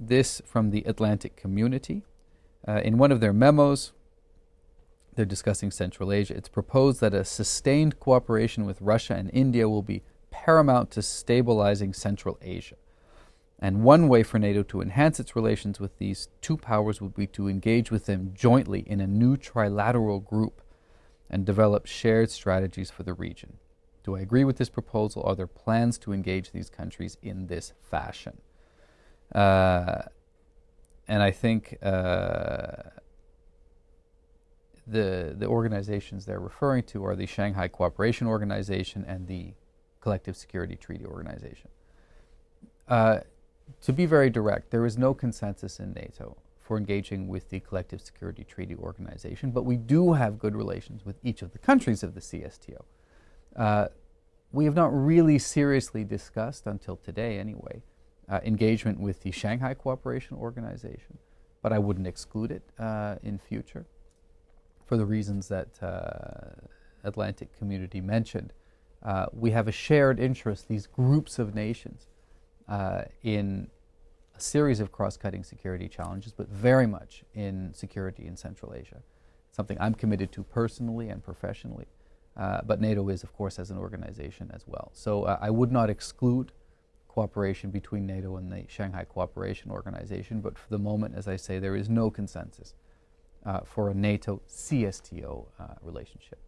this from the Atlantic Community. Uh, in one of their memos, they're discussing Central Asia. It's proposed that a sustained cooperation with Russia and India will be paramount to stabilizing Central Asia. And one way for NATO to enhance its relations with these two powers would be to engage with them jointly in a new trilateral group and develop shared strategies for the region. Do I agree with this proposal? Are there plans to engage these countries in this fashion? Uh, and I think uh, the the organizations they're referring to are the Shanghai Cooperation Organization and the Collective Security Treaty Organization. Uh, to be very direct, there is no consensus in NATO for engaging with the Collective Security Treaty Organization, but we do have good relations with each of the countries of the CSTO. Uh, we have not really seriously discussed, until today anyway, uh, engagement with the Shanghai Cooperation Organization, but I wouldn't exclude it uh, in future for the reasons that uh, Atlantic Community mentioned. Uh, we have a shared interest, these groups of nations, uh, in a series of cross-cutting security challenges, but very much in security in Central Asia. Something I'm committed to personally and professionally, uh, but NATO is, of course, as an organization as well. So uh, I would not exclude cooperation between NATO and the Shanghai Cooperation Organization, but for the moment, as I say, there is no consensus uh, for a NATO CSTO uh, relationship.